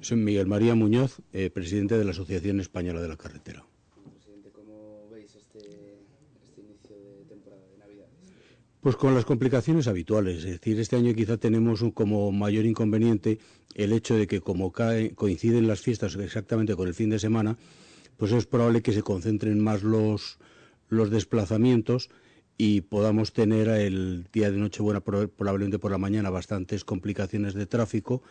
Soy Miguel María Muñoz, eh, presidente de la Asociación Española de la Carretera. Presidente, ¿cómo veis este, este inicio de temporada de Navidades? Pues con las complicaciones habituales, es decir, este año quizá tenemos un, como mayor inconveniente el hecho de que como cae, coinciden las fiestas exactamente con el fin de semana, pues es probable que se concentren más los, los desplazamientos y podamos tener el día de Nochebuena probablemente por la mañana bastantes complicaciones de tráfico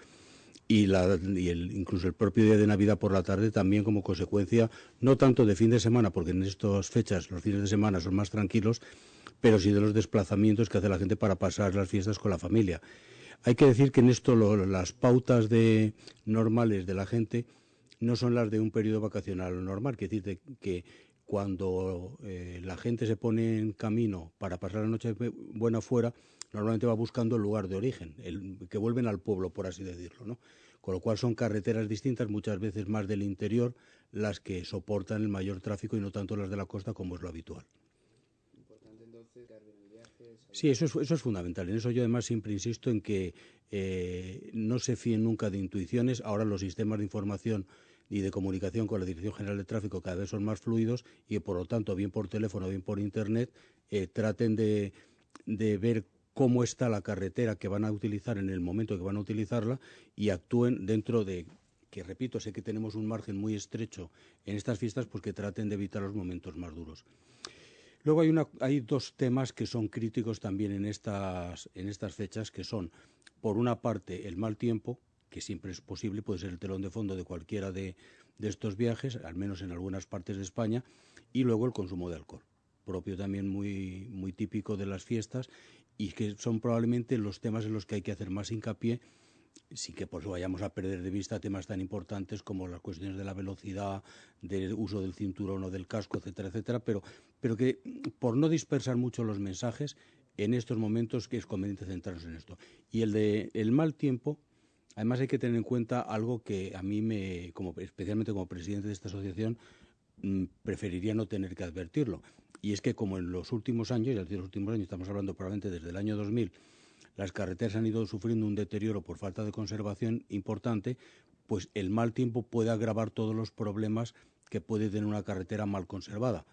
y, la, el, incluso el propio día de Navidad por la tarde también como consecuencia, no tanto de fin de semana, porque en estas fechas los fines de semana son más tranquilos, pero sí de los desplazamientos que hace la gente para pasar las fiestas con la familia. Hay que decir que en esto las pautas de, normales de la gente no son las de un periodo vacacional normal, que decir que cuando eh, la gente se pone en camino para pasar la noche buena fuera, normalmente va buscando el lugar de origen, el, que vuelven al pueblo, por así decirlo, ¿no? Con lo cual son carreteras distintas, muchas veces más del interior, las que soportan el mayor tráfico y no tanto las de la costa como es lo habitual. Importante entonces el viaje. Sí, eso es, eso es fundamental. En eso yo además siempre insisto en que eh, no se fíen nunca de intuiciones. Ahora los sistemas de información y de comunicación con la Dirección General de Tráfico cada vez son más fluidos y por lo tanto, bien por teléfono, bien por Internet, eh, traten de, ver cómo está la carretera que van a utilizar en el momento que van a utilizarla y actúen dentro de que repito, sé que tenemos un margen muy estrecho en estas fiestas, pues que traten de evitar los momentos más duros. Luego hay, una, hay dos temas que son críticos también en estas, en estas fechas, que son, por una parte, el mal tiempo, que siempre es posible, puede ser el telón de fondo de cualquiera de, de estos viajes, al menos en algunas partes de España, y luego el consumo de alcohol propio también muy, muy típico de las fiestas y que son probablemente los temas en los que hay que hacer más hincapié sí que pues vayamos a perder de vista temas tan importantes como las cuestiones de la velocidad, del uso del cinturón o del casco, etcétera, etcétera, pero, pero que por no dispersar mucho los mensajes, en estos momentos que es conveniente centrarnos en esto. Y el de el mal tiempo, además hay que tener en cuenta algo que a mí me, como especialmente como presidente de esta asociación, mm, preferiría no tener que advertirlo. Y es que como en los últimos años, y en los últimos años estamos hablando probablemente desde el año 2000, las carreteras han ido sufriendo un deterioro por falta de conservación importante, pues el mal tiempo puede agravar todos los problemas que puede tener una carretera mal conservada.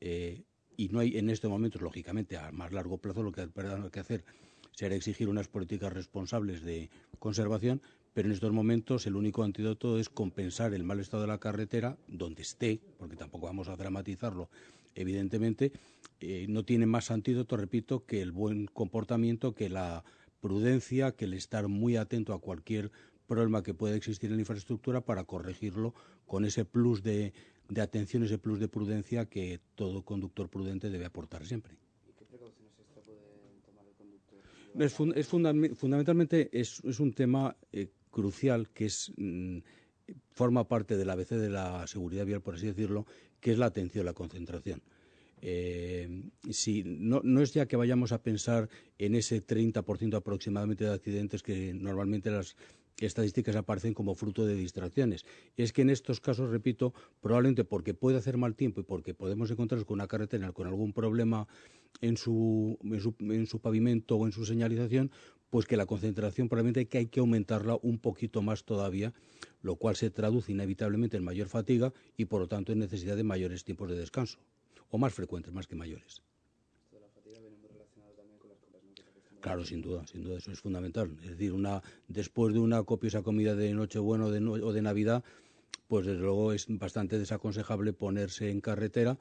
Eh, y no hay en este momento, lógicamente, a más largo plazo lo que hay que hacer será exigir unas políticas responsables de conservación, pero en estos momentos el único antídoto es compensar el mal estado de la carretera donde esté, porque tampoco vamos a dramatizarlo, evidentemente, eh, no tiene más antídoto, repito, que el buen comportamiento, que la prudencia, que el estar muy atento a cualquier problema que pueda existir en la infraestructura para corregirlo con ese plus de, de atención, ese plus de prudencia que todo conductor prudente debe aportar siempre. ¿Y qué precauciones extra puede tomar el conductor? Es, fun es funda fundamentalmente es, es, un tema eh, crucial que es mm, forma parte del ABC de la seguridad vial, por así decirlo, que es la atención, la concentración. Eh, si no, no, es ya que vayamos a pensar en ese 30% aproximadamente de accidentes que normalmente las estadísticas aparecen como fruto de distracciones. Es que en estos casos, repito, probablemente porque puede hacer mal tiempo y porque podemos encontrarnos con una carretera con algún problema en su, en su, en su pavimento o en su señalización, pues que la concentración probablemente que hay que aumentarla un poquito más todavía, lo cual se traduce inevitablemente en mayor fatiga y por lo tanto en necesidad de mayores tiempos de descanso o más frecuentes, más que mayores. Esto de la fatiga viene muy relacionado también con las compras, ¿no? Claro, sin duda, sin duda, eso es fundamental. Es decir, una después de una copiosa comida de Nochebuena o de, no, o de Navidad, pues desde luego es bastante desaconsejable ponerse en carretera,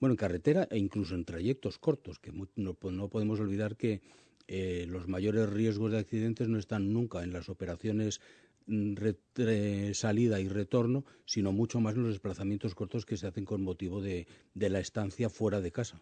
bueno, en carretera e incluso en trayectos cortos, que no, no podemos olvidar que eh, los mayores riesgos de accidentes no están nunca en las operaciones salida y retorno, sino mucho más en los desplazamientos cortos que se hacen con motivo de, de la estancia fuera de casa.